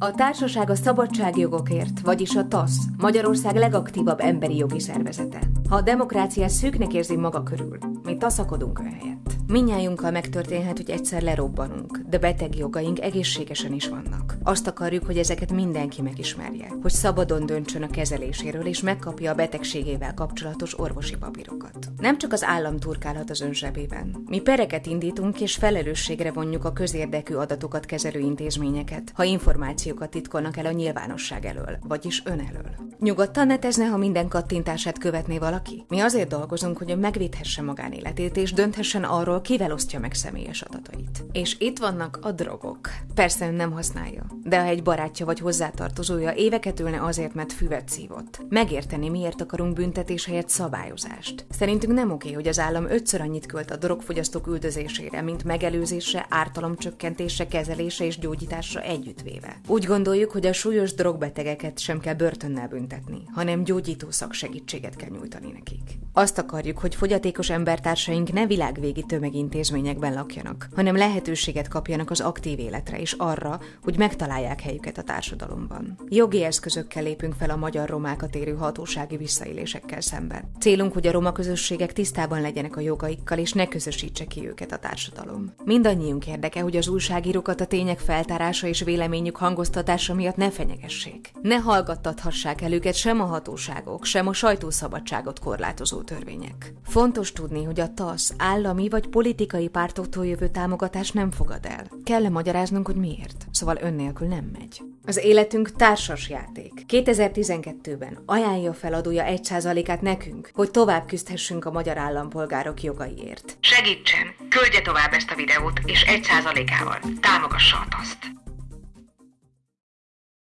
A társaság a szabadságjogokért, vagyis a TASZ, Magyarország legaktívabb emberi jogi szervezete. Ha a demokrácia szűknek érzi maga körül, mi taszakodunk ön helyett. Minnyájunkkal megtörténhet, hogy egyszer lerobbanunk, de beteg jogaink egészségesen is vannak. Azt akarjuk, hogy ezeket mindenki megismerje, hogy szabadon döntsön a kezeléséről és megkapja a betegségével kapcsolatos orvosi papírokat. Nem csak az állam turkálhat az ön zsebében. Mi pereket indítunk és felelősségre vonjuk a közérdekű adatokat kezelő intézményeket, ha információkat titkolnak el a nyilvánosság elől, vagyis ön elől. Nyugodtan netezne, ha minden kattintását követné valaki? Mi azért dolgozunk, hogy ön megvédhesse magánéletét és dönthessen arról, kivel osztja meg személyes adatait. És itt vannak a drogok. Persze ön nem használja, de ha egy barátja vagy hozzátartozója éveket ülne azért, mert füvet szívott, megérteni, miért akarunk büntetés helyett szabályozást. Szerintünk nem oké, hogy az állam ötször annyit költ a drogfogyasztók üldözésére, mint megelőzésre, ártalomcsökkentése, kezelése és gyógyításra együttvéve. Úgy gondoljuk, hogy a súlyos drogbetegeket sem kell börtönnel büntetni, hanem gyógyító szaksegítséget kell nyújtani nekik. Azt akarjuk, hogy fogyatékos embertársaink ne világvégi tömegintézményekben lakjanak, hanem lehetőséget kapjanak az aktív életre és arra, hogy megtalálják helyüket a társadalomban. Jogi eszközökkel lépünk fel a magyar romákat érő hatósági visszaélésekkel szemben. Célunk, hogy a roma közösségek tisztában legyenek a jogaikkal, és ne közösítse ki őket a társadalom. Mindannyiunk érdeke, hogy az újságírókat a tények feltárása és véleményük hangoztatása miatt ne fenyegessék. Ne hallgattathassák el őket sem a hatóságok, sem a sajtószabadságot korlátozó törvények. Fontos tudni, hogy a TASZ állami vagy politikai pártoktól jövő támogatást nem fogad el. Kell -e magyaráznunk, hogy miért? Szóval ön nélkül nem megy. Az életünk társas játék. 2012-ben ajánlja feladója 1%-át nekünk, hogy tovább küzdhessünk a magyar állampolgárok jogaiért. Segítsen! Küldje tovább ezt a videót, és 1%-ával támogassa a taszt.